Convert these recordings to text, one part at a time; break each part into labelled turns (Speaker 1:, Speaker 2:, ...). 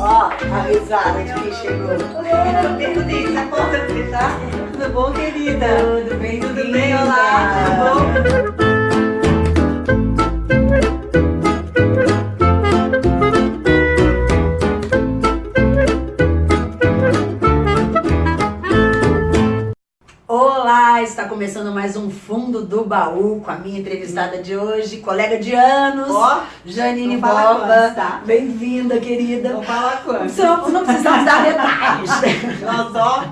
Speaker 1: Ó, a risada de quem chegou.
Speaker 2: Eu se a porta fechar. Tudo bom, querida?
Speaker 1: Tudo bem,
Speaker 2: Tudo bem? Olá, tudo bom?
Speaker 1: Está começando mais um Fundo do Baú com a minha entrevistada de hoje, colega de anos,
Speaker 2: Ó,
Speaker 1: Janine
Speaker 2: não quantos, tá?
Speaker 1: Bem-vinda, querida.
Speaker 2: Vou falar quanto.
Speaker 1: Não, não precisamos dar detalhes,
Speaker 2: Nós ó,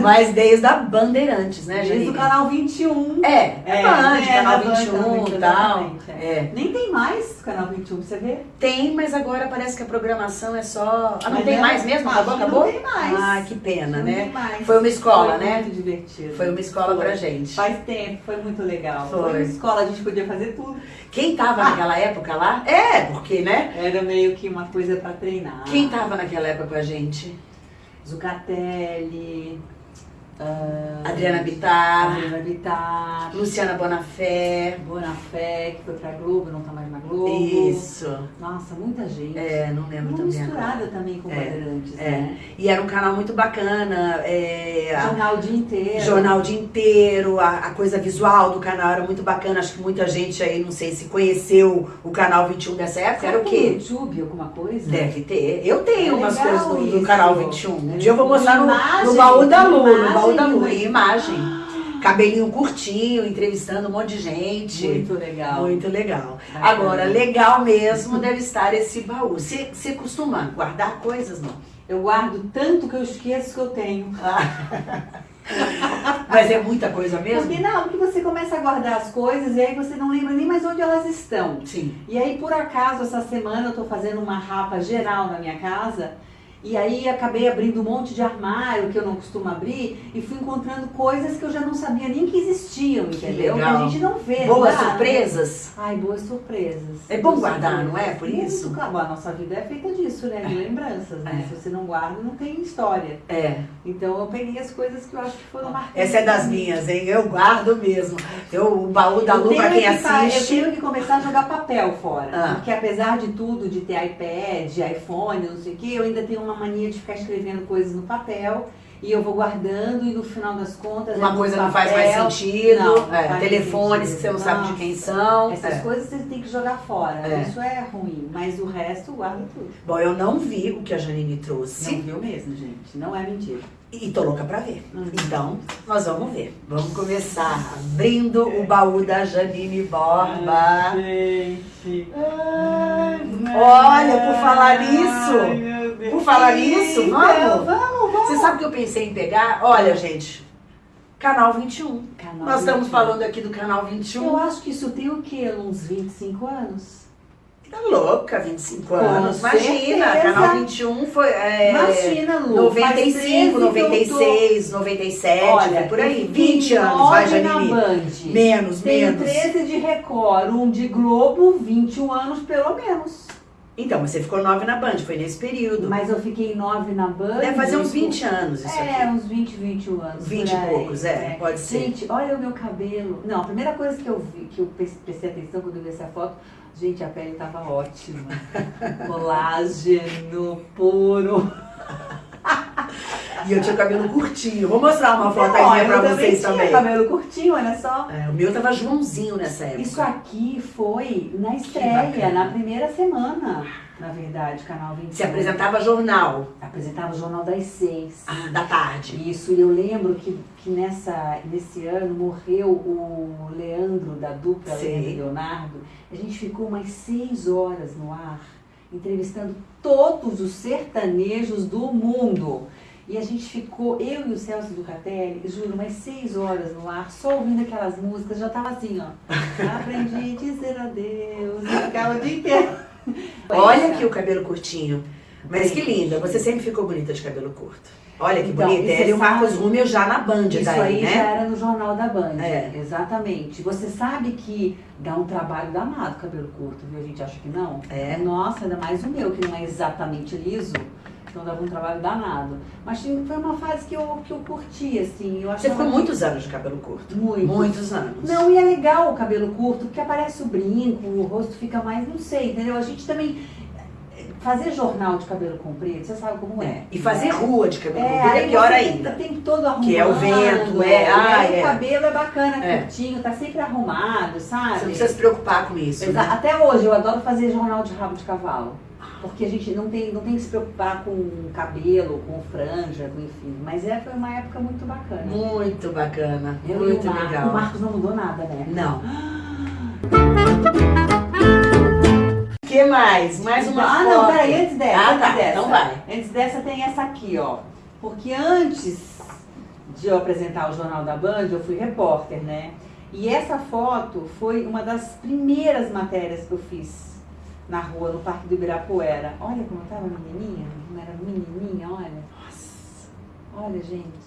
Speaker 1: mas desde a Bandeirantes, né,
Speaker 2: desde
Speaker 1: Janine?
Speaker 2: o canal 21.
Speaker 1: É, é,
Speaker 2: É,
Speaker 1: Band,
Speaker 2: é,
Speaker 1: canal
Speaker 2: da Band
Speaker 1: 21
Speaker 2: também,
Speaker 1: e tal.
Speaker 2: é.
Speaker 1: É.
Speaker 2: Nem tem mais canal 21, você vê?
Speaker 1: Tem, mas agora parece que a programação é só. Ah, não
Speaker 2: Mas
Speaker 1: tem
Speaker 2: é-
Speaker 1: mais mesmo? Acabou?
Speaker 2: que
Speaker 1: acabou?
Speaker 2: Não tem mais.
Speaker 1: Ah, que pena,
Speaker 2: não
Speaker 1: né?
Speaker 2: tem mais.
Speaker 1: Foi uma escola,
Speaker 2: Foi
Speaker 1: né?
Speaker 2: muito divertido.
Speaker 1: Foi uma escola
Speaker 2: Foi.
Speaker 1: pra gente.
Speaker 2: Faz tempo, foi muito legal.
Speaker 1: Foi.
Speaker 2: uma escola, a gente podia fazer tudo.
Speaker 1: Quem tava
Speaker 2: Ah.
Speaker 1: naquela época lá? É, porque, né?
Speaker 2: Era meio que uma coisa pra treinar.
Speaker 1: Quem tava naquela época com a gente?
Speaker 2: Zucatelli, ah,
Speaker 1: Adriana Bittar,
Speaker 2: Adriana Bittar,
Speaker 1: Luciana Bonafé.
Speaker 2: Bonafé, que foi pra Globo, não tá mais na Globo.
Speaker 1: Isso.
Speaker 2: Nossa, muita gente.
Speaker 1: É, não lembro
Speaker 2: Uma
Speaker 1: também
Speaker 2: misturada
Speaker 1: agora.
Speaker 2: também com
Speaker 1: É,
Speaker 2: Bandeirantes,
Speaker 1: é.
Speaker 2: né?
Speaker 1: E era um canal muito bacana. é,
Speaker 2: Jornal o dia inteiro.
Speaker 1: Jornal o dia inteiro, a, a coisa visual do canal era muito bacana. Acho que muita gente aí, não sei se conheceu o canal 21 dessa época. Era o quê?
Speaker 2: YouTube, alguma coisa?
Speaker 1: Deve ter. Eu tenho
Speaker 2: É
Speaker 1: umas coisas do, do canal 21. Um dia eu vou mostrar no, no baú da Lu, no baú da Lu,
Speaker 2: imagem,
Speaker 1: em imagem. Cabelinho curtinho, entrevistando um monte de gente.
Speaker 2: Muito legal.
Speaker 1: Muito legal.
Speaker 2: Bacana.
Speaker 1: Agora, legal mesmo deve estar esse baú. Você costuma guardar coisas, não?
Speaker 2: Eu guardo tanto que eu esqueço que eu tenho.
Speaker 1: Mas é muita coisa mesmo?
Speaker 2: Porque não, porque você começa a guardar as coisas e aí você não lembra nem mais onde elas estão.
Speaker 1: Sim.
Speaker 2: E aí, por acaso, essa semana eu tô fazendo uma rapa geral na minha casa. E aí acabei abrindo um monte de armário que eu não costumo abrir e fui encontrando coisas que eu já não sabia nem que existiam, entendeu? Que
Speaker 1: legal.
Speaker 2: a gente não vê.
Speaker 1: Boas
Speaker 2: não
Speaker 1: surpresas?
Speaker 2: Ai, boas surpresas.
Speaker 1: É bom
Speaker 2: Boas
Speaker 1: guardar,
Speaker 2: surpresas.
Speaker 1: não é? Por
Speaker 2: Muito,
Speaker 1: isso?
Speaker 2: claro. A nossa vida é feita disso, né? De lembranças, né?
Speaker 1: É.
Speaker 2: Se você não guarda, não tem história.
Speaker 1: É.
Speaker 2: Então eu peguei as coisas que eu acho que foram marcantes.
Speaker 1: Essa é das minhas, hein? Eu guardo mesmo. Eu, o baú da
Speaker 2: Eu
Speaker 1: Lu, pra quem
Speaker 2: que pa- Eu
Speaker 1: assiste.
Speaker 2: tenho que começar a jogar papel fora.
Speaker 1: Ah.
Speaker 2: Porque apesar de tudo, de ter iPad, iPhone, não sei o que, eu ainda tenho uma mania de ficar escrevendo coisas no papel. E eu vou guardando e no final das contas.
Speaker 1: Uma
Speaker 2: é
Speaker 1: coisa não faz mais sentido.
Speaker 2: Não, não
Speaker 1: é,
Speaker 2: faz
Speaker 1: telefones
Speaker 2: sentido.
Speaker 1: que você não sabe de quem são.
Speaker 2: Essas
Speaker 1: É.
Speaker 2: coisas você tem que jogar fora.
Speaker 1: É.
Speaker 2: Isso é ruim. Mas o resto guarda tudo.
Speaker 1: Bom, eu não vi o que a Janine
Speaker 2: Não
Speaker 1: trouxe.
Speaker 2: viu mesmo, gente. Não é mentira.
Speaker 1: E tô louca pra ver.
Speaker 2: Uhum.
Speaker 1: Então, nós vamos ver. Vamos começar abrindo o baú da Janine Borba.
Speaker 2: gente.
Speaker 1: Olha, por falar nisso, por falar nisso, vamos?
Speaker 2: Vamos,
Speaker 1: Você sabe que eu pensei em pegar? Olha, gente, canal 21.
Speaker 2: Canal
Speaker 1: Nós estamos
Speaker 2: 21.
Speaker 1: falando aqui do canal 21.
Speaker 2: Eu acho que isso tem o quê? Uns 25 anos?
Speaker 1: Tá louca, 25
Speaker 2: Com
Speaker 1: anos. Imagina,
Speaker 2: certeza.
Speaker 1: canal 21 foi. É,
Speaker 2: Imagina, Lu. faz
Speaker 1: 95,
Speaker 2: 13 que eu tô-
Speaker 1: 96, 97,
Speaker 2: Olha,
Speaker 1: por aí.
Speaker 2: eu fiquei
Speaker 1: 20 anos, vai, Janine.
Speaker 2: Band.
Speaker 1: Menos,
Speaker 2: Tenho
Speaker 1: menos.
Speaker 2: 13 de Record, um de Globo, 21 anos pelo menos.
Speaker 1: Então, mas você ficou 9 na Band, foi nesse período.
Speaker 2: Mas eu fiquei 9 na Band.
Speaker 1: Deve fazer uns
Speaker 2: isso-
Speaker 1: 20 anos isso
Speaker 2: É,
Speaker 1: aqui.
Speaker 2: uns 20, 21 anos.
Speaker 1: 20
Speaker 2: por
Speaker 1: e poucos, é, pode ser.
Speaker 2: Gente, olha o meu cabelo. Não, a primeira coisa que eu vi, que eu pre- prestei atenção quando eu vi essa foto, gente, a pele tava ótima. Colágeno puro.
Speaker 1: E eu tinha cabelo curtinho. Vou mostrar uma foto
Speaker 2: eu
Speaker 1: pra
Speaker 2: também
Speaker 1: vocês
Speaker 2: tinha
Speaker 1: também.
Speaker 2: cabelo curtinho, olha só.
Speaker 1: É, o meu tava Joãozinho nessa época.
Speaker 2: Isso aqui foi na estreia, na primeira semana, na verdade, Canal 21.
Speaker 1: Se apresentava jornal
Speaker 2: Apresentava o Jornal das Seis.
Speaker 1: ah, da tarde.
Speaker 2: Isso, e eu lembro que, que nessa, nesse ano morreu o Leandro, da dupla
Speaker 1: Sei.
Speaker 2: Leandro e Leonardo. A gente ficou umas seis horas no ar, entrevistando todos os sertanejos do mundo. E a gente ficou, eu e o Celso Ducatelli, juro, umas seis horas no ar, só ouvindo aquelas músicas, já tava assim, ó. Aprendi a dizer adeus, e ficava o dia inteiro.
Speaker 1: Olha aqui o cabelo curtinho. Mas que linda, você sempre ficou bonita de cabelo curto. Olha que
Speaker 2: Então,
Speaker 1: bonita. Ela e o Marcos Rumel já na Band
Speaker 2: Isso
Speaker 1: daí,
Speaker 2: aí
Speaker 1: né?
Speaker 2: já era no Jornal da Band.
Speaker 1: É.
Speaker 2: Exatamente. Você sabe que dá um trabalho danado cabelo curto, viu? A gente acha que não.
Speaker 1: É.
Speaker 2: Nossa, ainda mais o meu, que não é exatamente liso. Então dava um trabalho danado. Mas foi uma fase que eu, que eu curti, assim. Eu
Speaker 1: Você ficou
Speaker 2: que-
Speaker 1: muitos anos de cabelo curto.
Speaker 2: Muito.
Speaker 1: Muitos anos.
Speaker 2: Não, e é legal o cabelo curto, porque aparece o brinco, o rosto fica mais, não sei, entendeu? A gente também fazer jornal de cabelo comprido, você sabe como é.
Speaker 1: É, E fazer rua de cabelo
Speaker 2: É,
Speaker 1: comprido é pior ainda.
Speaker 2: Tem, todo arrumado.
Speaker 1: Que é o vento, é, ah, é.
Speaker 2: O cabelo é bacana,
Speaker 1: É.
Speaker 2: curtinho, tá sempre arrumado, sabe?
Speaker 1: Você não precisa se preocupar com isso. Né?
Speaker 2: Até hoje eu adoro fazer jornal de rabo de cavalo. Porque a gente não tem, não tem que se preocupar com cabelo, com franja, com enfim. Mas é, foi uma época muito bacana.
Speaker 1: Muito bacana,
Speaker 2: Eu
Speaker 1: muito
Speaker 2: Marcos,
Speaker 1: legal.
Speaker 2: O Marcos não mudou nada, né?
Speaker 1: Não. O que mais? Mais uma
Speaker 2: ah,
Speaker 1: foto.
Speaker 2: não, peraí, antes dessa.
Speaker 1: Ah,
Speaker 2: antes
Speaker 1: tá,
Speaker 2: dessa.
Speaker 1: então vai.
Speaker 2: Antes dessa tem essa aqui, ó. Porque antes de eu apresentar o Jornal da Band, eu fui repórter, né? E essa foto foi uma das primeiras matérias que eu fiz na rua, no Parque do Ibirapuera. Olha como eu tava menininha, como era menininha, olha. Olha, gente.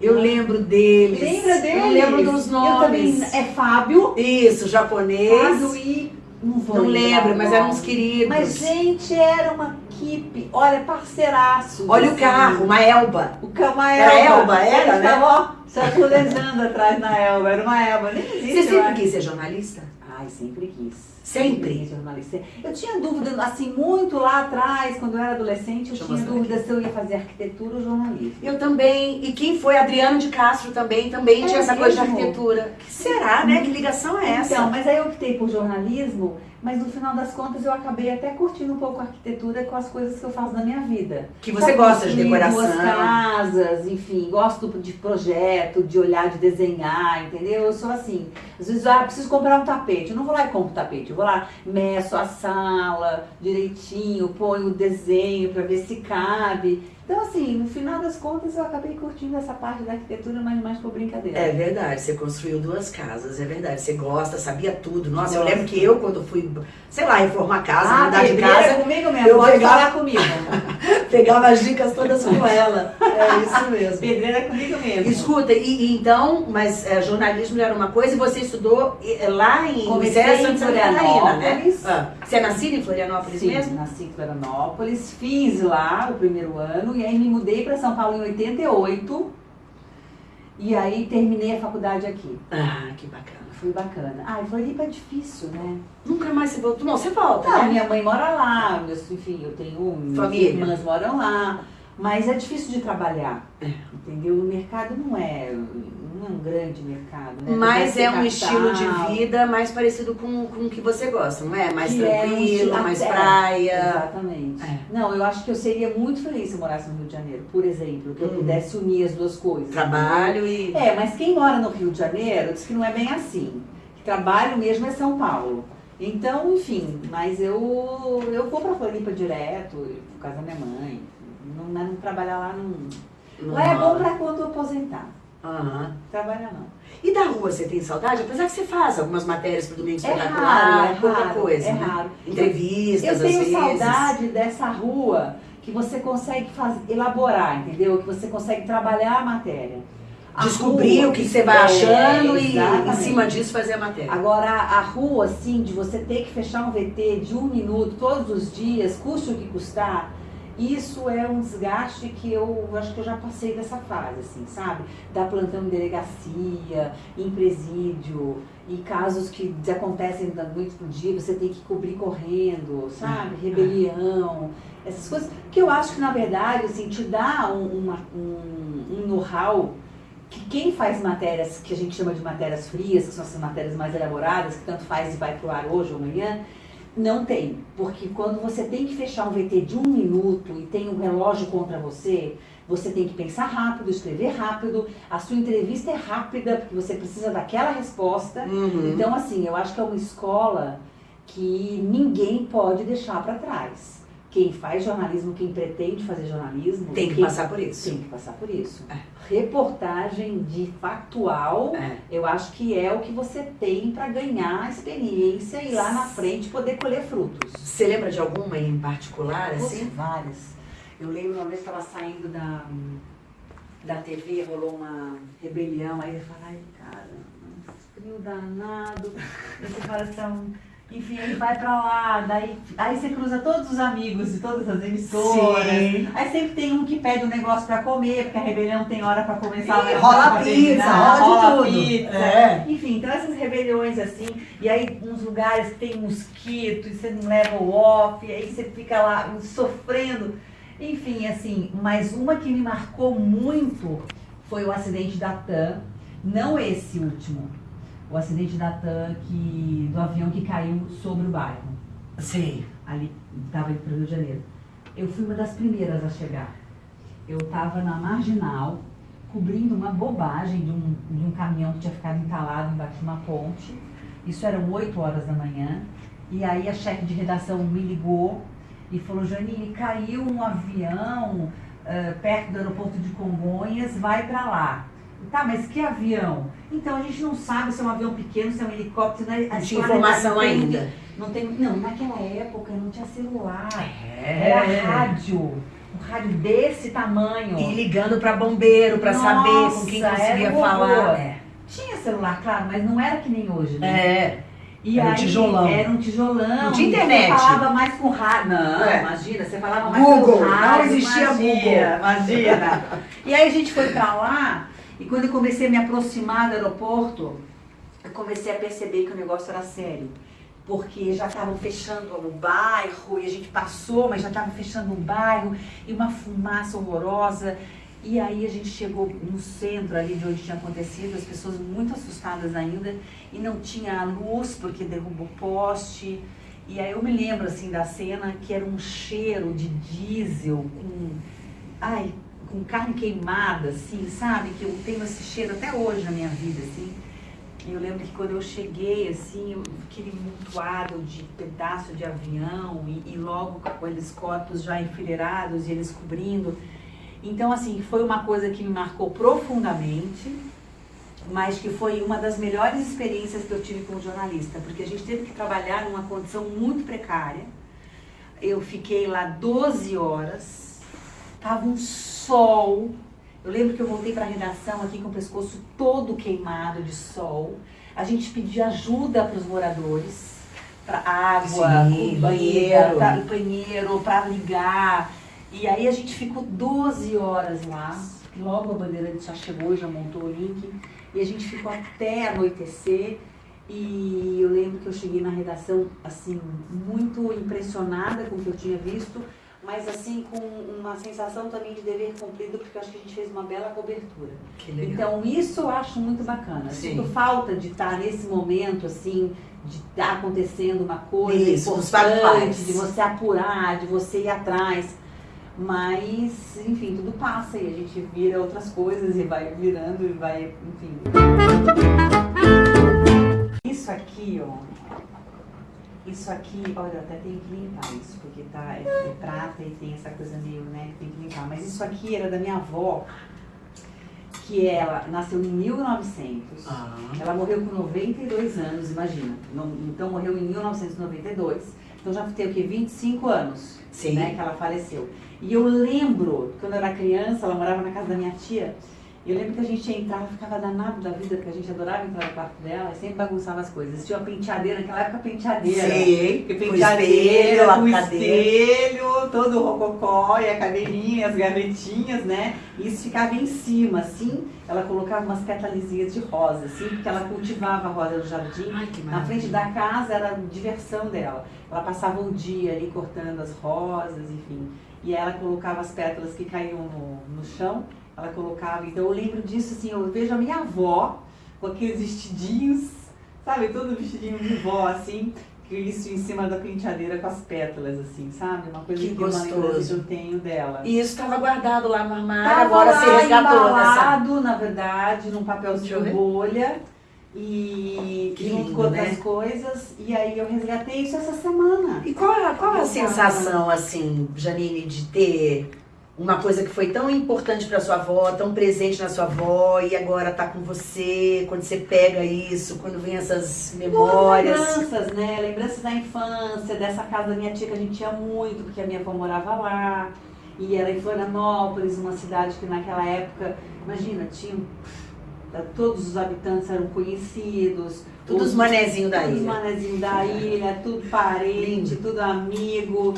Speaker 1: Eu lembro deles.
Speaker 2: Lembra deles?
Speaker 1: Eu lembro dos
Speaker 2: Eu
Speaker 1: nomes.
Speaker 2: também, é Fábio.
Speaker 1: Isso, japonês.
Speaker 2: Fábio e... Não vou
Speaker 1: Não lembro, mas eram uns queridos.
Speaker 2: Mas, gente, era uma equipe, olha, parceiraço.
Speaker 1: Olha o carro, uma Elba.
Speaker 2: O ca- uma
Speaker 1: Era
Speaker 2: Elba.
Speaker 1: Elba, era,
Speaker 2: Eles
Speaker 1: né?
Speaker 2: estavam, ó, se aculejando atrás na Elba. Era uma Elba, nem existe.
Speaker 1: Você
Speaker 2: eu
Speaker 1: sempre quis ser jornalista?
Speaker 2: Ai, sempre quis.
Speaker 1: Sempre?
Speaker 2: jornalista. Eu tinha dúvida, assim, muito lá atrás, quando eu era adolescente, eu
Speaker 1: Deixa
Speaker 2: tinha dúvida se eu ia fazer arquitetura ou jornalismo.
Speaker 1: Eu também. E quem foi? Adriano de Castro também, também
Speaker 2: É
Speaker 1: tinha essa coisa de arquitetura. Que será, né? Que ligação é essa?
Speaker 2: Então, mas aí eu optei por jornalismo, mas no final das contas eu acabei até curtindo um pouco a arquitetura com as coisas que eu faço na minha vida.
Speaker 1: que você gosta de decoração.
Speaker 2: Duas casas, enfim, gosto de projeto, de olhar, de desenhar, entendeu? Eu sou assim. Às vezes, ah, preciso comprar um tapete. Eu não vou lá e compro tapete. Vou lá, meço a sala direitinho, ponho o desenho para ver se cabe. Então, assim, no final das contas, eu acabei curtindo essa parte da arquitetura, mas mais por brincadeira.
Speaker 1: É verdade, você construiu duas casas, é verdade. Você gosta, sabia tudo. Nossa, eu
Speaker 2: Gosto.
Speaker 1: lembro que eu, quando fui, sei lá, reformar casa,
Speaker 2: ah,
Speaker 1: mudar de casa,
Speaker 2: é comigo mesmo,
Speaker 1: eu pegava-
Speaker 2: falar comigo.
Speaker 1: pegava as dicas todas com ela. É isso mesmo.
Speaker 2: Pedreira é comigo mesmo.
Speaker 1: Escuta, e, e então, mas é, jornalismo era uma coisa e você estudou é, lá em
Speaker 2: Comecei
Speaker 1: é
Speaker 2: em
Speaker 1: Catarina, né?
Speaker 2: Florianópolis.
Speaker 1: Ah, você é nascida em Florianópolis
Speaker 2: Sim,
Speaker 1: mesmo?
Speaker 2: nasci em Florianópolis, fiz lá o primeiro ano e aí me mudei para São Paulo em 88 e aí terminei a faculdade aqui.
Speaker 1: Ah, que bacana.
Speaker 2: Foi bacana. Ah, Floripa é difícil, né?
Speaker 1: Nunca mais você voltou. Não, você volta,
Speaker 2: Não,
Speaker 1: né?
Speaker 2: minha mãe mora lá, meus, enfim, eu tenho minhas
Speaker 1: Família.
Speaker 2: irmãs moram lá, mas é difícil de trabalhar,
Speaker 1: É.
Speaker 2: entendeu? O mercado não é, não é um grande mercado, né?
Speaker 1: Mas é um
Speaker 2: ser
Speaker 1: estilo de
Speaker 2: capital.
Speaker 1: vida mais parecido com, com o que você gosta, não é? Mais
Speaker 2: Que é um
Speaker 1: tranquilo, mais praia.
Speaker 2: Exatamente.
Speaker 1: É.
Speaker 2: Não, eu acho que eu seria muito feliz se eu morasse no Rio de Janeiro, por exemplo, que eu
Speaker 1: Uhum.
Speaker 2: pudesse unir as duas coisas.
Speaker 1: Trabalho e.
Speaker 2: É, mas quem mora no Rio de Janeiro diz que não é bem assim. Que trabalho mesmo é São Paulo. Então, enfim, mas eu, eu vou pra Floripa direto, por causa da minha mãe. Não, não trabalhar lá não.
Speaker 1: não
Speaker 2: Lá é bom pra quando aposentar.
Speaker 1: Aham.
Speaker 2: Trabalhar não.
Speaker 1: E da rua você tem saudade? Apesar que você faz algumas matérias pro Domingo
Speaker 2: É
Speaker 1: Espetacular,
Speaker 2: raro, é
Speaker 1: pouca
Speaker 2: raro,
Speaker 1: coisa,
Speaker 2: é
Speaker 1: né?
Speaker 2: raro.
Speaker 1: Entrevistas,
Speaker 2: Eu tenho saudade dessa rua que você consegue elaborar, entendeu? Que você consegue trabalhar a matéria. A
Speaker 1: Descobrir
Speaker 2: rua,
Speaker 1: o que você vai
Speaker 2: é,
Speaker 1: achando e em cima disso fazer a matéria.
Speaker 2: Agora, a rua, assim, de você ter que fechar um VT de um minuto todos os dias, custe o que custar, isso é um desgaste que eu acho que eu já passei dessa fase, assim, sabe? Dar plantão em delegacia, em presídio, e casos que acontecem da noite pro dia, você tem que cobrir correndo, sabe? Rebelião, essas coisas. Que eu acho que, na verdade, assim, te dá um, um, um know-how que quem faz matérias que a gente chama de matérias frias, que são essas matérias mais elaboradas, que tanto faz e vai pro ar hoje ou amanhã, não tem. Porque quando você tem que fechar um VT de um minuto e tem um relógio contra você, você tem que pensar rápido, escrever rápido, a sua entrevista é rápida, porque você precisa daquela resposta.
Speaker 1: Uhum.
Speaker 2: Então, assim, eu acho que é uma escola que ninguém pode deixar para trás. Quem faz jornalismo, quem pretende fazer jornalismo,
Speaker 1: Tem que passar por isso.
Speaker 2: tem que passar por isso.
Speaker 1: É.
Speaker 2: Reportagem de factual,
Speaker 1: É.
Speaker 2: eu acho que é o que você tem para ganhar experiência e lá na frente poder colher frutos.
Speaker 1: Você lembra de alguma em particular, assim?
Speaker 2: Várias. Eu lembro uma vez que estava saindo da, da TV, rolou uma rebelião, aí eu falei, ai, cara, frio danado. Fala assim, Enfim, aí vai pra lá, daí aí você cruza todos os amigos de todas as emissoras. Sim. Aí sempre tem um que pede um negócio pra comer, porque a rebelião tem hora pra começar.
Speaker 1: E rola pizza, rola, rola tudo. pizza.
Speaker 2: É. Enfim, então essas rebeliões assim, e aí uns lugares tem mosquito, e você não leva o off, e aí você fica lá sofrendo. Enfim, assim, mas uma que me marcou muito foi o acidente da TAM, não esse último, o acidente da TAM que, do avião que caiu sobre o bairro.
Speaker 1: Sim.
Speaker 2: Ali, estava indo para o Rio de Janeiro. Eu fui uma das primeiras a chegar. Eu estava na marginal, cobrindo uma bobagem de um, de um caminhão que tinha ficado entalado embaixo de uma ponte. Isso eram 8 horas da manhã. E aí a chefe de redação me ligou e falou, Janine, caiu um avião uh, perto do aeroporto de Congonhas, vai para lá. Tá, mas que avião? Então a gente não sabe se é um avião pequeno, se é um helicóptero. Né?
Speaker 1: Não tinha informação ainda.
Speaker 2: Não, tem, não, naquela época não tinha celular. É. Era rádio. Um rádio desse tamanho.
Speaker 1: E ligando para bombeiro para saber com quem conseguia falar.
Speaker 2: É. Tinha celular, claro, mas não era que nem hoje, né?
Speaker 1: É.
Speaker 2: E
Speaker 1: era
Speaker 2: aí,
Speaker 1: um tijolão.
Speaker 2: Era um tijolão.
Speaker 1: Não tinha internet.
Speaker 2: Você falava mais com rádio. Não, é. imagina, você falava mais
Speaker 1: Google,
Speaker 2: com rádio.
Speaker 1: Não existia Google.
Speaker 2: Imagina. e aí a gente foi pra lá e quando eu comecei a me aproximar do aeroporto, eu comecei a perceber que o negócio era sério. Porque já estavam fechando o bairro, e a gente passou, mas já estavam fechando o bairro, e uma fumaça horrorosa. E aí a gente chegou no centro ali de onde tinha acontecido, as pessoas muito assustadas ainda, e não tinha luz porque derrubou poste. E aí eu me lembro assim da cena que era um cheiro de diesel com. Ai, com carne queimada, assim, sabe? Que eu tenho esse cheiro até hoje na minha vida, assim. E eu lembro que quando eu cheguei, assim, aquele montoado de pedaço de avião e, e logo com aqueles corpos já enfileirados e eles cobrindo. Então, assim, foi uma coisa que me marcou profundamente, mas que foi uma das melhores experiências que eu tive como jornalista, porque a gente teve que trabalhar numa condição muito precária. Eu fiquei lá 12 horas, tava um sol. Eu lembro que eu voltei para a redação aqui com o pescoço todo queimado de sol. A gente pediu ajuda para os moradores, para água,
Speaker 1: Sim, banheiro,
Speaker 2: para banheiro, para ligar. E aí a gente ficou 12 horas lá. Logo a bandeira já chegou, já montou o link. E a gente ficou até anoitecer. E eu lembro que eu cheguei na redação, assim, muito impressionada com o que eu tinha visto mas assim com uma sensação também de dever cumprido, porque eu acho que a gente fez uma bela cobertura. Então isso eu acho muito bacana. Sim. Sinto falta de estar nesse momento assim, de estar acontecendo uma coisa isso, importante, de você apurar, de você ir atrás. Mas, enfim, tudo passa e a gente vira outras coisas e vai virando e vai, enfim. Isso aqui, ó, isso aqui, olha, eu até tenho que limpar isso, porque tá, é, é prata e tem essa coisa meio, né, que tem que limpar. Mas isso aqui era da minha avó, que ela nasceu em 1900. Ah. Ela morreu com 92 anos, imagina. Então morreu em 1992. Então já tem o quê? 25 anos, Sim. né, que ela faleceu. E eu lembro, quando eu era criança, ela morava na casa da minha tia, eu lembro que a gente entrava, ficava danado da vida, porque a gente adorava entrar no quarto dela e sempre bagunçava as coisas. Tinha uma penteadeira, naquela época penteadeira.
Speaker 1: Sim,
Speaker 2: penteadeira, com espelho, todo o rococó e a cadeirinha, as gavetinhas, né? E isso ficava em cima, assim. Ela colocava umas petalizinhas de rosa, assim, porque ela cultivava a rosa no jardim.
Speaker 1: Ai,
Speaker 2: Na frente da casa era a diversão dela. Ela passava o dia ali cortando as rosas, enfim. E ela colocava as pétalas que caíam no, no chão ela colocava. Então eu lembro disso, assim, eu vejo a minha avó com aqueles vestidinhos, sabe, todo vestidinho de vó, assim, que isso em cima da penteadeira com as pétalas, assim, sabe? Uma coisa
Speaker 1: que, que gostoso.
Speaker 2: eu tenho dela.
Speaker 1: E isso estava guardado lá no armário, tava agora lá, se resgatou
Speaker 2: embalado, nessa... na verdade, num papelzinho de bolha. E que junto lindo, com outras né? coisas, e aí eu resgatei isso essa semana.
Speaker 1: E qual, qual a sensação, assim, Janine, de ter uma coisa que foi tão importante para sua avó, tão presente na sua avó e agora tá com você, quando você pega isso, quando vem essas memórias.
Speaker 2: Lembranças, né? Lembranças da infância, dessa casa da minha tia que a gente tinha muito, porque a minha avó morava lá. E era em Florianópolis, uma cidade que naquela época, imagina, tinha todos os habitantes eram conhecidos.
Speaker 1: Tudo os manezinhos da
Speaker 2: Todos os
Speaker 1: ilha.
Speaker 2: manezinhos da ilha, tudo parente, tudo amigo.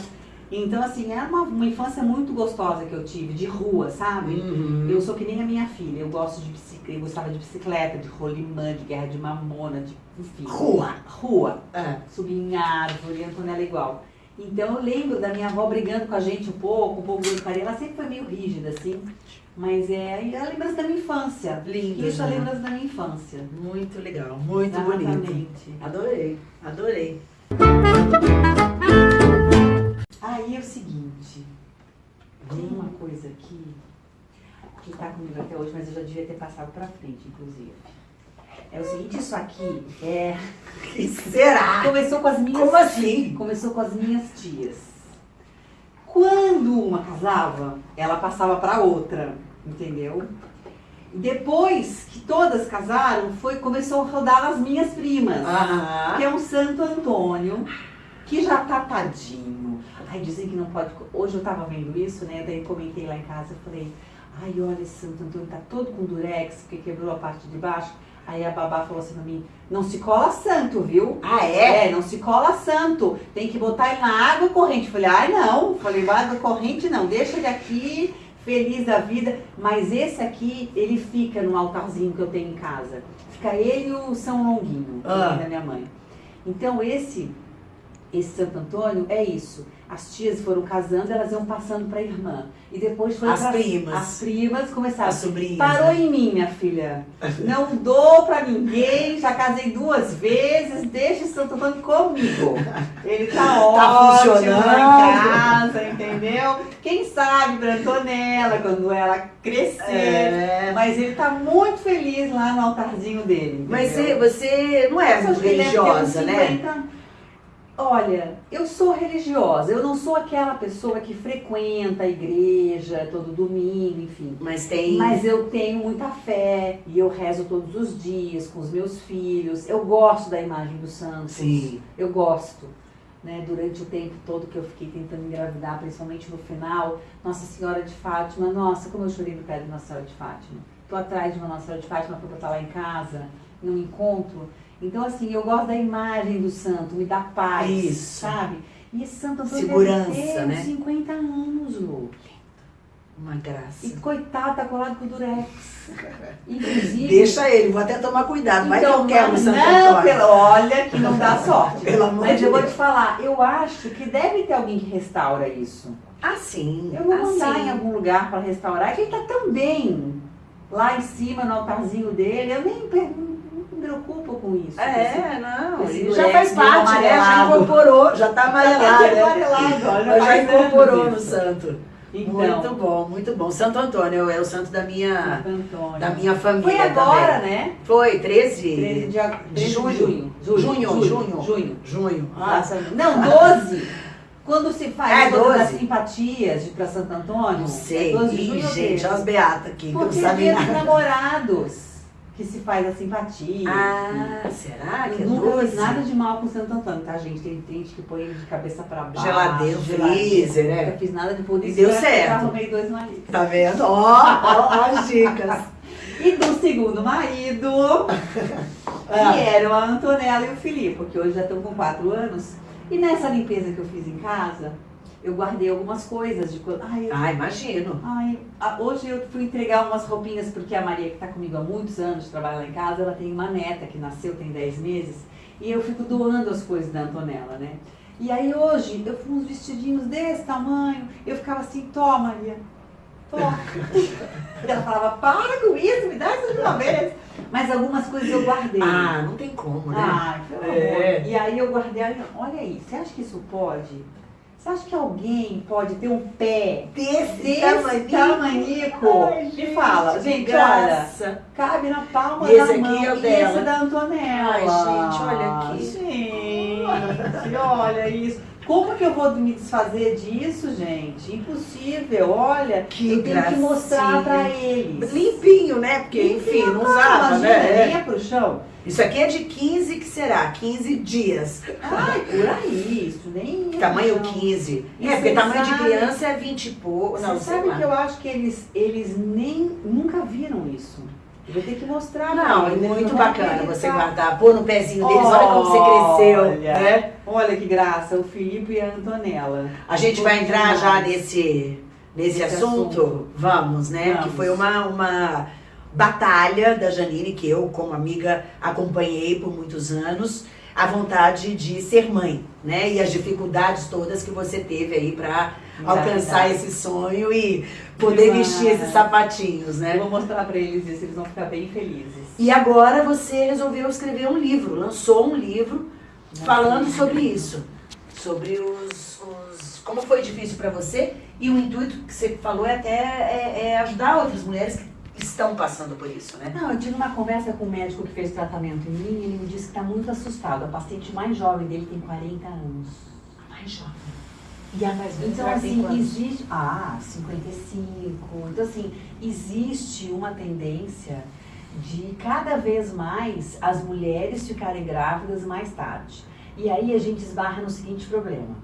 Speaker 2: Então, assim, era uma, uma infância muito gostosa que eu tive, de rua, sabe?
Speaker 1: Uhum.
Speaker 2: Eu sou que nem a minha filha, eu gosto de bicicleta, eu gostava de bicicleta, de rolimã, de guerra de mamona, de enfim.
Speaker 1: Rua.
Speaker 2: Rua.
Speaker 1: Ah,
Speaker 2: Subir em árvore, Antonella igual. Então eu lembro da minha avó brigando com a gente um pouco, um pouco de carinho. Ela sempre foi meio rígida, assim. Mas é é a lembrança da minha infância.
Speaker 1: lindo.
Speaker 2: Isso é a
Speaker 1: né?
Speaker 2: lembrança da minha infância.
Speaker 1: Muito legal, muito bonito.
Speaker 2: Exatamente.
Speaker 1: Adorei, adorei.
Speaker 2: Aí é o seguinte, tem uma coisa aqui que tá comigo até hoje, mas eu já devia ter passado pra frente, inclusive. É o seguinte, isso aqui é.
Speaker 1: que será?
Speaker 2: Começou com as minhas.
Speaker 1: Como assim?
Speaker 2: Começou com as minhas tias. Quando uma casava, ela passava pra outra, entendeu? Depois que todas casaram, foi começou a rodar as minhas primas.
Speaker 1: Aham.
Speaker 2: que é um Santo Antônio, que já tá tadinho. Ai, dizem que não pode. Hoje eu tava vendo isso, né? Daí comentei lá em casa, eu falei, ai, olha, esse Santo Antônio tá todo com durex, porque quebrou a parte de baixo. Aí a babá falou assim pra mim, não se cola santo, viu?
Speaker 1: Ah, é?
Speaker 2: É, não se cola santo. Tem que botar ele na água corrente. Falei, ai não. Falei, água corrente não, deixa ele aqui, feliz da vida. Mas esse aqui, ele fica no altarzinho que eu tenho em casa. Fica ele e o São Longuinho,
Speaker 1: Ah.
Speaker 2: da minha mãe. Então esse, esse Santo Antônio é isso. As tias foram casando, elas iam passando pra irmã. E depois foi
Speaker 1: As primas.
Speaker 2: As primas começaram.
Speaker 1: As sobrinhas.
Speaker 2: Parou
Speaker 1: né?
Speaker 2: em mim, minha filha. Não dou pra ninguém, já casei duas vezes, deixa esse Santo Antônio comigo. Ele tá, ótimo
Speaker 1: funcionando.
Speaker 2: em casa, entendeu? Quem sabe Antonella, quando ela crescer.
Speaker 1: É.
Speaker 2: Mas ele tá muito feliz lá no altarzinho dele.
Speaker 1: Mas você,
Speaker 2: entendeu?
Speaker 1: você não é religiosa, né?
Speaker 2: 50. Olha, eu sou religiosa, eu não sou aquela pessoa que frequenta a igreja todo domingo, enfim.
Speaker 1: Mas tem.
Speaker 2: Mas eu tenho muita fé e eu rezo todos os dias com os meus filhos. Eu gosto da imagem dos santos.
Speaker 1: Sim.
Speaker 2: Eu gosto. Né, durante o tempo todo que eu fiquei tentando engravidar, principalmente no final, Nossa Senhora de Fátima, nossa, como eu chorei no pé de Nossa Senhora de Fátima. Tô atrás de uma Nossa Senhora de Fátima para botar lá em casa, num encontro. Então, assim, eu gosto da imagem do santo, me dá paz,
Speaker 1: Isso.
Speaker 2: sabe? E esse santo Antônio
Speaker 1: Segurança,
Speaker 2: deve
Speaker 1: né?
Speaker 2: uns 50 anos, Lu.
Speaker 1: Uma graça.
Speaker 2: E coitado, tá colado com o durex. Inclusive.
Speaker 1: Deixa ele, vou até tomar cuidado. Vai
Speaker 2: Então,
Speaker 1: que eu quero o Santo
Speaker 2: não,
Speaker 1: Antônio.
Speaker 2: pelo- olha que não dá sorte.
Speaker 1: Pelo amor
Speaker 2: Mas
Speaker 1: de
Speaker 2: eu vou
Speaker 1: Deus.
Speaker 2: te falar, eu acho que deve ter alguém que restaura isso.
Speaker 1: Ah, sim.
Speaker 2: Eu vou
Speaker 1: ah,
Speaker 2: mandar em algum lugar para restaurar, que ele tá tão bem lá em cima no altarzinho dele. Eu nem per- não me preocupo com isso.
Speaker 1: É, não.
Speaker 2: esse
Speaker 1: já faz parte, né? Já
Speaker 2: amarelado.
Speaker 1: incorporou, já tá amarelado.
Speaker 2: Tá
Speaker 1: né?
Speaker 2: amarelado, olha,
Speaker 1: Já
Speaker 2: faz anos
Speaker 1: incorporou no santo.
Speaker 2: Então,
Speaker 1: Muito bom, muito bom. Santo Antônio é o santo da minha,
Speaker 2: Santo
Speaker 1: da minha família
Speaker 2: Foi agora,
Speaker 1: também.
Speaker 2: né?
Speaker 1: Foi, 13,
Speaker 2: 13 de, ag- 13 de
Speaker 1: junho.
Speaker 2: junho.
Speaker 1: Junho,
Speaker 2: junho.
Speaker 1: junho.
Speaker 2: junho.
Speaker 1: junho. Ah,
Speaker 2: Nossa, não, 12. Quando se faz
Speaker 1: É,
Speaker 2: a coisa
Speaker 1: 12.
Speaker 2: das simpatias pra Santo Antônio,
Speaker 1: não sei.
Speaker 2: é 12 de
Speaker 1: Ih,
Speaker 2: junho
Speaker 1: gente,
Speaker 2: 13?
Speaker 1: olha as beatas aqui, que não
Speaker 2: Porque é dia dos namorados que se faz a simpatia.
Speaker 1: Ah, será que é
Speaker 2: nunca
Speaker 1: 12?
Speaker 2: fiz nada de mal com Santo Antônio, tá, gente? Tem gente que põe ele de cabeça pra baixo.
Speaker 1: Geladeira, freezer, né?
Speaker 2: Nunca fiz nada de por
Speaker 1: E deu
Speaker 2: eu
Speaker 1: certo.
Speaker 2: arrumei dois maridos.
Speaker 1: Tá vendo? Ó, ó, as dicas.
Speaker 2: E do segundo marido,
Speaker 1: Ah.
Speaker 2: que eram a Antonella e o Filipe, porque hoje já estão com quatro anos. E nessa limpeza que eu fiz em casa, eu guardei algumas coisas de quando. Ai, eu
Speaker 1: Ah, imagino.
Speaker 2: Ai, hoje eu fui entregar umas roupinhas porque a Maria, que está comigo há muitos anos, trabalha lá em casa, ela tem uma neta que nasceu, tem 10 meses, e eu fico doando as coisas da Antonella, né? E aí hoje eu fui uns vestidinhos desse tamanho, eu ficava assim, tó Maria, tó. E ela falava, para com isso, me dá isso de uma vez. Mas algumas coisas eu guardei.
Speaker 1: Ah, não tem como, né?
Speaker 2: Ai, pelo
Speaker 1: É.
Speaker 2: amor. E aí eu guardei, olha aí, você acha que isso pode? Você acha que alguém pode ter um pé
Speaker 1: Desse,
Speaker 2: desse
Speaker 1: tamanho.
Speaker 2: tamanico?
Speaker 1: Ai,
Speaker 2: Me fala, gente, olha, cabe na palma
Speaker 1: esse
Speaker 2: da
Speaker 1: aqui
Speaker 2: mão.
Speaker 1: é o dela.
Speaker 2: esse da Antonella.
Speaker 1: Ai, gente, olha aqui.
Speaker 2: Gente, olha isso. Como que eu vou me desfazer disso, gente? Impossível, olha.
Speaker 1: Que
Speaker 2: eu tenho que mostrar
Speaker 1: gracinha.
Speaker 2: pra eles.
Speaker 1: Limpinho, né? Porque, enfim, não usava, né?
Speaker 2: nem é pro chão.
Speaker 1: Isso aqui é de 15, que será? 15 dias.
Speaker 2: Ai, por aí, isso nem... é
Speaker 1: Tamanho
Speaker 2: não.
Speaker 1: 15.
Speaker 2: E
Speaker 1: é, porque tamanho de
Speaker 2: sabe-
Speaker 1: criança é 20 e pouco.
Speaker 2: Você sabe que eu acho que eles, eles nem nunca viram isso. Eu vou ter que mostrar
Speaker 1: Não, é muito bacana você guardar, pôr no pezinho deles, olha como você cresceu,
Speaker 2: Olha.
Speaker 1: né?
Speaker 2: Olha que graça, o Filipe e a Antonella.
Speaker 1: A gente vai entrar já nesse Nesse assunto?
Speaker 2: assunto.
Speaker 1: Vamos, né?
Speaker 2: Vamos.
Speaker 1: Que foi uma, uma batalha da Janine, que eu, como amiga, acompanhei por muitos anos, a vontade de ser mãe, né? E as dificuldades todas que você teve aí pra alcançar
Speaker 2: Verdade.
Speaker 1: esse sonho e poder vestir esses sapatinhos, né?
Speaker 2: Eu vou mostrar pra eles isso, eles vão ficar bem felizes.
Speaker 1: E agora você resolveu escrever um livro, lançou um livro falando sobre isso, sobre os, os- como foi difícil para você e o intuito que você falou é até é, é ajudar outras mulheres que estão passando por isso, né?
Speaker 2: Não, eu tive uma conversa com o médico que fez tratamento em mim e ele me disse que está muito assustado. A paciente mais jovem dele tem 40 anos.
Speaker 1: Mais jovem.
Speaker 2: E a,
Speaker 1: mais velha,
Speaker 2: então, assim, existe. Ah, 55. Então, assim, existe uma tendência de cada vez mais as mulheres ficarem grávidas mais tarde. E aí a gente esbarra no seguinte problema.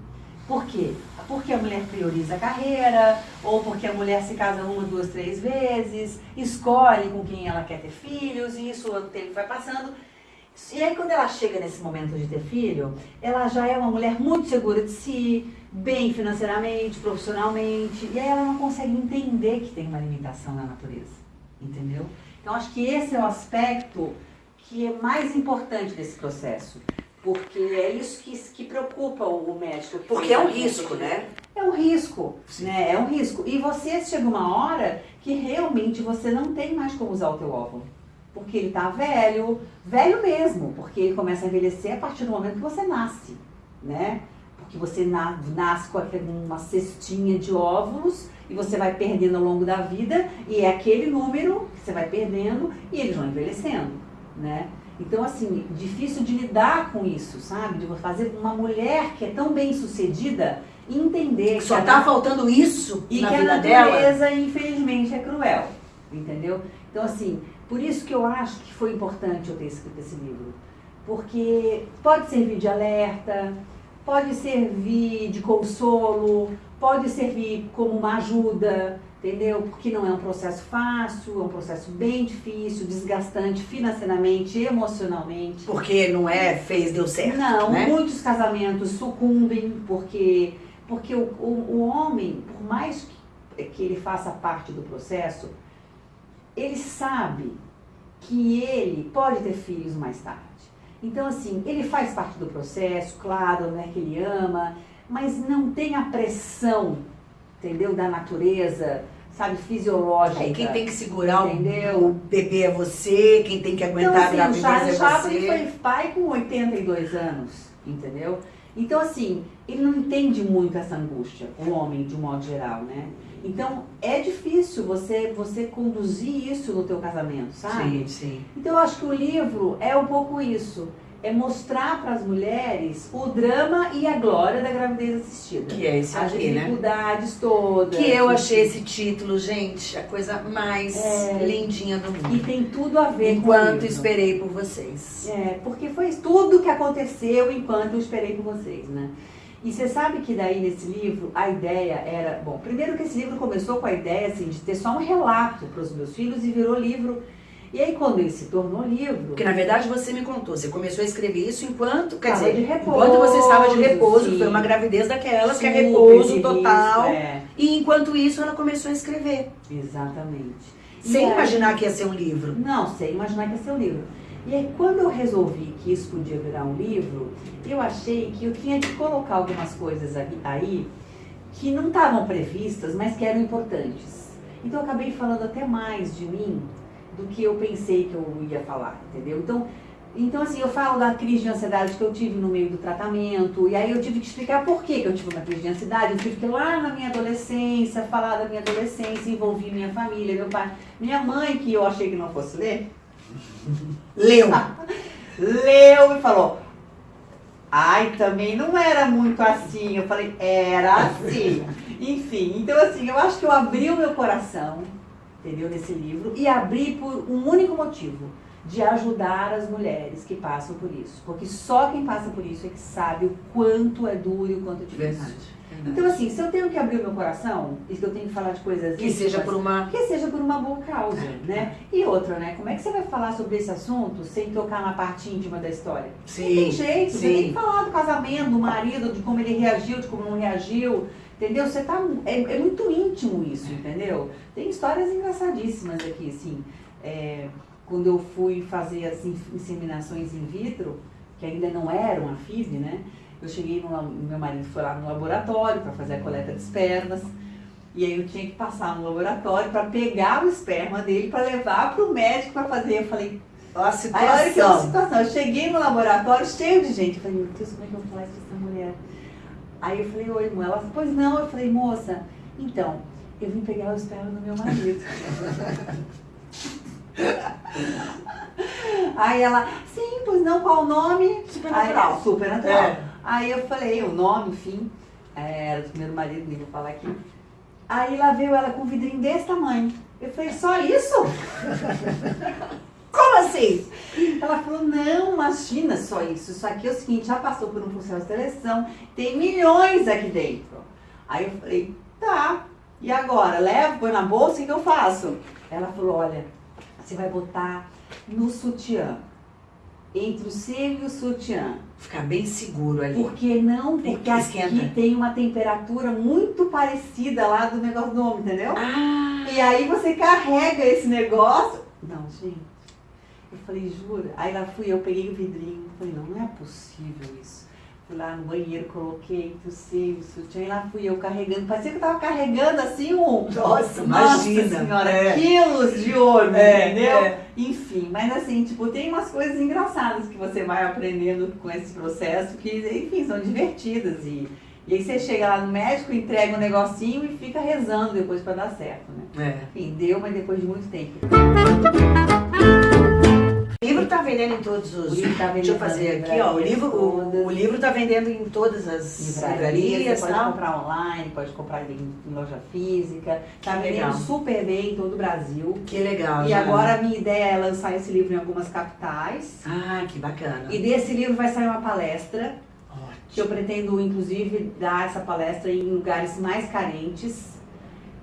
Speaker 2: Por quê? Porque a mulher prioriza a carreira, ou porque a mulher se casa uma, duas, três vezes, escolhe com quem ela quer ter filhos, e isso o tempo vai passando. E aí quando ela chega nesse momento de ter filho, ela já é uma mulher muito segura de si, bem financeiramente, profissionalmente, e aí ela não consegue entender que tem uma limitação na natureza, entendeu? Então acho que esse é o aspecto que é mais importante desse processo, porque é isso que, que preocupa o médico. que
Speaker 1: Porque é um risco, né?
Speaker 2: É um risco, né? É um risco. E você chega uma hora que realmente você não tem mais como usar o teu óvulo. Porque ele tá velho, velho mesmo, porque ele começa a envelhecer a partir do momento que você nasce, né? Porque você na- nasce com uma cestinha de óvulos e você vai perdendo ao longo da vida e é aquele número que você vai perdendo e eles vão envelhecendo, né? Então, assim, difícil de lidar com isso, sabe? De fazer uma mulher que é tão bem sucedida entender
Speaker 1: Só
Speaker 2: a
Speaker 1: tá faltando isso
Speaker 2: e
Speaker 1: na
Speaker 2: que a
Speaker 1: vida dela.
Speaker 2: natureza, infelizmente, é cruel. Entendeu? Então, assim, por isso que eu acho que foi importante eu ter escrito esse livro. Porque pode servir de alerta, pode servir de consolo, pode servir como uma ajuda, entendeu? Porque não é um processo fácil, é um processo bem difícil, desgastante financeiramente, emocionalmente.
Speaker 1: Porque não é fez, deu certo.
Speaker 2: Não,
Speaker 1: né?
Speaker 2: muitos casamentos sucumbem porque, porque o, o, o homem, por mais que, que ele faça parte do processo, ele sabe que ele pode ter filhos mais tarde. Então, assim, ele faz parte do processo, claro, né, que ele ama, mas não tem a pressão, entendeu, da natureza, sabe, fisiológica.
Speaker 1: Aí quem tem que segurar o-
Speaker 2: Entendeu?
Speaker 1: o bebê é você, quem tem que
Speaker 2: Então,
Speaker 1: aguentar a
Speaker 2: assim, o
Speaker 1: gravidez
Speaker 2: Charles
Speaker 1: é
Speaker 2: Chaplin
Speaker 1: você.
Speaker 2: foi pai com 82 anos, entendeu? Então, assim, ele não entende muito essa angústia, o homem, de um modo geral, né? Então, é difícil você, você conduzir isso no teu casamento, sabe?
Speaker 1: Sim, sim.
Speaker 2: Então, eu acho que o livro é um pouco isso. É mostrar para as mulheres o drama e a glória da gravidez assistida.
Speaker 1: Que é esse
Speaker 2: As
Speaker 1: aqui, né?
Speaker 2: dificuldades todas.
Speaker 1: Que eu achei esse título, gente, a coisa mais
Speaker 2: É.
Speaker 1: lindinha do
Speaker 2: E
Speaker 1: mundo.
Speaker 2: tem tudo a ver com o
Speaker 1: Enquanto esperei por vocês.
Speaker 2: É, porque foi tudo que aconteceu enquanto eu esperei por vocês, né? E você sabe que daí nesse livro a ideia era, bom, primeiro que esse livro começou com a ideia assim de ter só um relato para os meus filhos e virou livro. E aí quando ele se tornou livro,
Speaker 1: Porque na verdade você me contou, você começou a escrever isso enquanto, quer dizer,
Speaker 2: de repouso,
Speaker 1: enquanto você estava de repouso, que
Speaker 2: sim.
Speaker 1: foi uma gravidez daquelas, que é repouso total.
Speaker 2: é,
Speaker 1: E enquanto isso ela começou a escrever,
Speaker 2: exatamente.
Speaker 1: Sem
Speaker 2: aí-
Speaker 1: imaginar que ia ser um livro.
Speaker 2: Não, sem imaginar que ia ser um livro. E aí, quando eu resolvi que isso podia virar um livro, eu achei que eu tinha que colocar algumas coisas aí que não estavam previstas, mas que eram importantes. Então, eu acabei falando até mais de mim do que eu pensei que eu ia falar, entendeu? Então, então assim, eu falo da crise de ansiedade que eu tive no meio do tratamento, e aí eu tive que explicar por que, que eu tive uma crise de ansiedade. Eu tive que ir lá na minha adolescência, falar da minha adolescência, envolver minha família, meu pai, minha mãe, que eu achei que não fosse ler,
Speaker 1: Leu.
Speaker 2: leu e falou. Ai, também não era muito assim. Eu falei, era assim. Enfim, então assim, eu acho que eu abri o meu coração, entendeu, nesse livro, e abri por um único motivo, de ajudar as mulheres que passam por isso. Porque só quem passa por isso é que sabe o quanto é duro e o quanto é difícil.
Speaker 1: Verdade.
Speaker 2: Então, assim, se eu tenho que abrir o meu coração e que eu tenho que falar de coisas
Speaker 1: Que seja
Speaker 2: íntimas,
Speaker 1: por uma.
Speaker 2: que seja por uma boa causa, né? E outra, né? Como é que você vai falar sobre esse assunto sem tocar na parte íntima da história?
Speaker 1: Sim.
Speaker 2: Não tem jeito, você
Speaker 1: sim.
Speaker 2: tem que falar do casamento, do marido, de como ele reagiu, de como não reagiu. Entendeu? Você tá. É, é muito íntimo isso, entendeu? Tem histórias engraçadíssimas aqui, assim. É, quando eu fui fazer as in- inseminações in vitro, que ainda não eram a FIV, né? Eu cheguei no, meu marido foi lá no laboratório para fazer a coleta de espermas. E aí eu tinha que passar no laboratório para pegar o esperma dele para levar para o médico para fazer. Eu falei,
Speaker 1: a
Speaker 2: Aí olha que
Speaker 1: situação.
Speaker 2: situação. Eu cheguei no laboratório cheio de gente. Eu falei, meu Deus, como é que eu vou falar isso? Aí eu falei, oi, irmã. Ela falou, pois não. Eu falei, moça, então, eu vim pegar o esperma do meu marido. Aí ela, sim, pois não, qual o nome?
Speaker 1: Super
Speaker 2: Aí,
Speaker 1: natural.
Speaker 2: super natural.
Speaker 1: É.
Speaker 2: Aí eu falei, o nome, enfim, é, era do primeiro marido, nem vou falar aqui. Aí lá veio ela com um vidrinho desse tamanho. Eu falei, só isso?
Speaker 1: Assim?
Speaker 2: Ela falou, não, imagina só isso. Isso aqui é o seguinte, já passou por um processo de seleção, tem milhões aqui dentro. Aí eu falei, tá. E agora? Levo, põe na bolsa, o que eu faço? Ela falou, olha, você vai botar no sutiã. Entre o seio e o sutiã.
Speaker 1: Ficar bem seguro ali.
Speaker 2: Por que não?
Speaker 1: Tem
Speaker 2: Porque
Speaker 1: que
Speaker 2: aqui tem uma temperatura muito parecida lá do negócio do homem, entendeu?
Speaker 1: Ah,
Speaker 2: E aí você carrega esse negócio. Não, gente. Eu falei, jura? Aí lá fui eu, peguei o vidrinho. Falei, não, não é possível isso. Fui lá no banheiro, coloquei o sutiã, e lá fui eu carregando. Parecia que eu tava carregando assim um.
Speaker 1: Nossa, imagina.
Speaker 2: senhora,
Speaker 1: É.
Speaker 2: quilos de ouro,
Speaker 1: É,
Speaker 2: entendeu?
Speaker 1: é.
Speaker 2: Enfim, mas assim, tipo, tem umas coisas engraçadas que você vai aprendendo com esse processo que, enfim, são divertidas. E, e aí você chega lá no médico, entrega um negocinho e fica rezando depois pra dar certo, né?
Speaker 1: É.
Speaker 2: Enfim, deu, mas depois de muito tempo.
Speaker 1: O livro tá vendendo em todos os.
Speaker 2: O livro tá
Speaker 1: Deixa eu fazer aqui, ó. O livro, o,
Speaker 2: todas.
Speaker 1: o livro tá vendendo em todas as
Speaker 2: Livrarias, você pode
Speaker 1: tá?
Speaker 2: comprar online, pode comprar em, em loja física. Tá
Speaker 1: Que
Speaker 2: vendendo super bem em todo o Brasil.
Speaker 1: Que legal.
Speaker 2: E
Speaker 1: Jana.
Speaker 2: agora a minha ideia é lançar esse livro em algumas capitais.
Speaker 1: Ah, que bacana.
Speaker 2: E desse livro vai sair uma palestra que
Speaker 1: Ótimo.
Speaker 2: eu pretendo, inclusive, dar essa palestra em lugares mais carentes.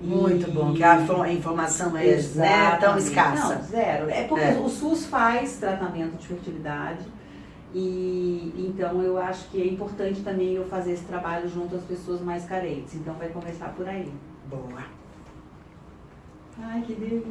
Speaker 1: Muito bom, que a fo- a informação é né, tão escassa.
Speaker 2: Não, zero. É porque
Speaker 1: É.
Speaker 2: o SUS faz tratamento de fertilidade. E então eu acho que é importante também eu fazer esse trabalho junto às pessoas mais carentes. Então vai começar por aí.
Speaker 1: Boa.
Speaker 2: Ai, que delícia.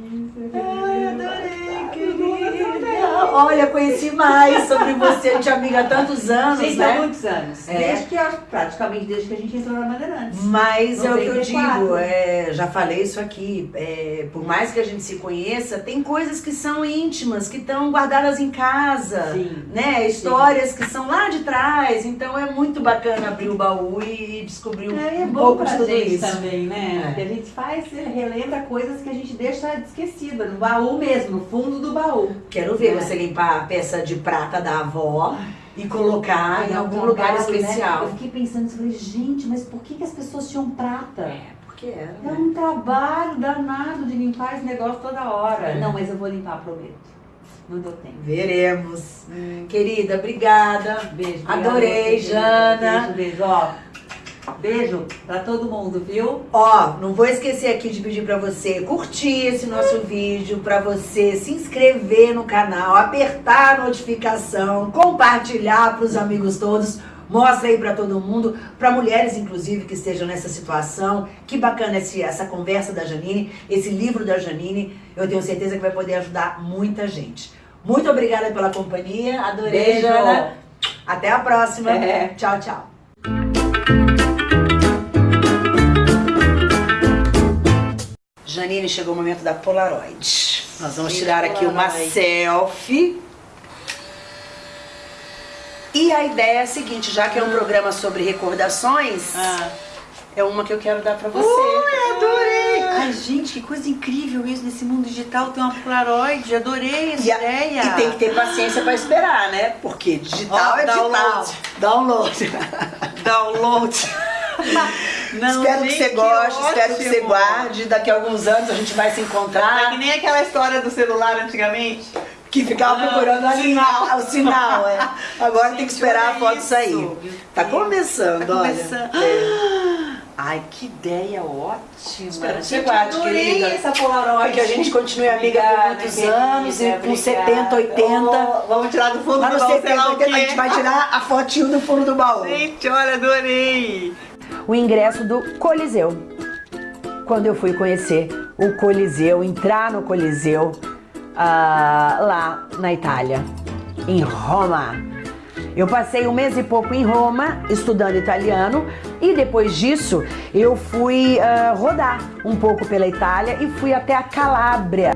Speaker 1: Ai, adorei, querida. Olha, conheci mais sobre você, a gente é amiga há tantos anos,
Speaker 2: Gente,
Speaker 1: né?
Speaker 2: há muitos anos.
Speaker 1: É.
Speaker 2: Desde que, praticamente desde que a gente entrou na Bandeirantes.
Speaker 1: Mas é o que eu
Speaker 2: 94.
Speaker 1: digo, é, já falei isso aqui, é, por mais que a gente se conheça, tem coisas que são íntimas, que estão guardadas em casa,
Speaker 2: Sim.
Speaker 1: né? Histórias que são lá de trás, então é muito bacana abrir o baú e descobrir um,
Speaker 2: É, é
Speaker 1: um pouco de tudo isso.
Speaker 2: também, né?
Speaker 1: É.
Speaker 2: A gente faz, relembra coisas que a gente deixa esquecida, no baú mesmo, no fundo do baú.
Speaker 1: Quero ver
Speaker 2: É.
Speaker 1: você limpar a peça de prata da avó e colocar em algum lugar
Speaker 2: trabalho, né?
Speaker 1: especial.
Speaker 2: Eu fiquei pensando, eu falei, gente, mas por que, que as pessoas tinham prata?
Speaker 1: É, porque era,
Speaker 2: É
Speaker 1: né?
Speaker 2: um trabalho danado de limpar esse negócio toda hora.
Speaker 1: É.
Speaker 2: Não, mas eu vou limpar, prometo. Não deu tempo.
Speaker 1: Veremos. Querida, obrigada.
Speaker 2: Beijo.
Speaker 1: Adorei, Jana.
Speaker 2: Beijo, beijo. Ó, beijo pra todo mundo, viu?
Speaker 1: Ó, não vou esquecer aqui de pedir pra você curtir esse nosso vídeo, pra você se inscrever no canal, apertar a notificação, compartilhar pros amigos todos. Mostra aí pra todo mundo, pra mulheres inclusive que estejam nessa situação. Que bacana esse, essa conversa da Janine, esse livro da Janine. Eu tenho certeza que vai poder ajudar muita gente. Muito obrigada pela companhia. Adorei,
Speaker 2: Beijo.
Speaker 1: Jana. Até a próxima.
Speaker 2: É.
Speaker 1: Tchau, tchau. Janine, chegou o momento da Polaroid. Nós vamos tirar aqui uma selfie. E a ideia é a seguinte, já que é um programa sobre recordações,
Speaker 2: Ah.
Speaker 1: é uma que eu quero dar pra você.
Speaker 2: Ui, adorei! Ai, gente, que coisa incrível isso nesse mundo digital. Tem uma Polaroid, adorei essa
Speaker 1: E, a-
Speaker 2: ideia.
Speaker 1: e tem que ter paciência pra esperar, né? Porque digital
Speaker 2: Ó,
Speaker 1: é digital.
Speaker 2: download.
Speaker 1: Download.
Speaker 2: download. Não,
Speaker 1: espero que
Speaker 2: gente,
Speaker 1: você goste, espero que você guarde. Daqui a alguns anos a gente vai se
Speaker 2: É
Speaker 1: encontrar.
Speaker 2: que nem aquela história do celular antigamente,
Speaker 1: Que ficava
Speaker 2: Ah,
Speaker 1: procurando a
Speaker 2: sinal.
Speaker 1: linha, o sinal, é. Agora tem que
Speaker 2: Gente,
Speaker 1: esperar a foto
Speaker 2: isso,
Speaker 1: sair. Tá começando,
Speaker 2: Tá
Speaker 1: olha.
Speaker 2: começando.
Speaker 1: É.
Speaker 2: Ai, que ideia ótima.
Speaker 1: Espera que você
Speaker 2: Gente,
Speaker 1: guarde, querida.
Speaker 2: essa Polaroid.
Speaker 1: Que a gente continue amiga por muitos
Speaker 2: querida,
Speaker 1: anos e com
Speaker 2: obrigada.
Speaker 1: 70, 80.
Speaker 2: Oh, vamos tirar do fundo
Speaker 1: Lá
Speaker 2: do baú, sei
Speaker 1: 70,
Speaker 2: lá o
Speaker 1: 80, a gente vai tirar a fotinho do fundo do baú.
Speaker 2: Gente, olha, adorei.
Speaker 1: O ingresso do Coliseu. Quando eu fui conhecer o Coliseu, entrar no Coliseu ah, lá na Itália, em Roma. Eu passei um mês e pouco em Roma estudando italiano e depois disso eu fui ah, rodar um pouco pela Itália e fui até a Calábria.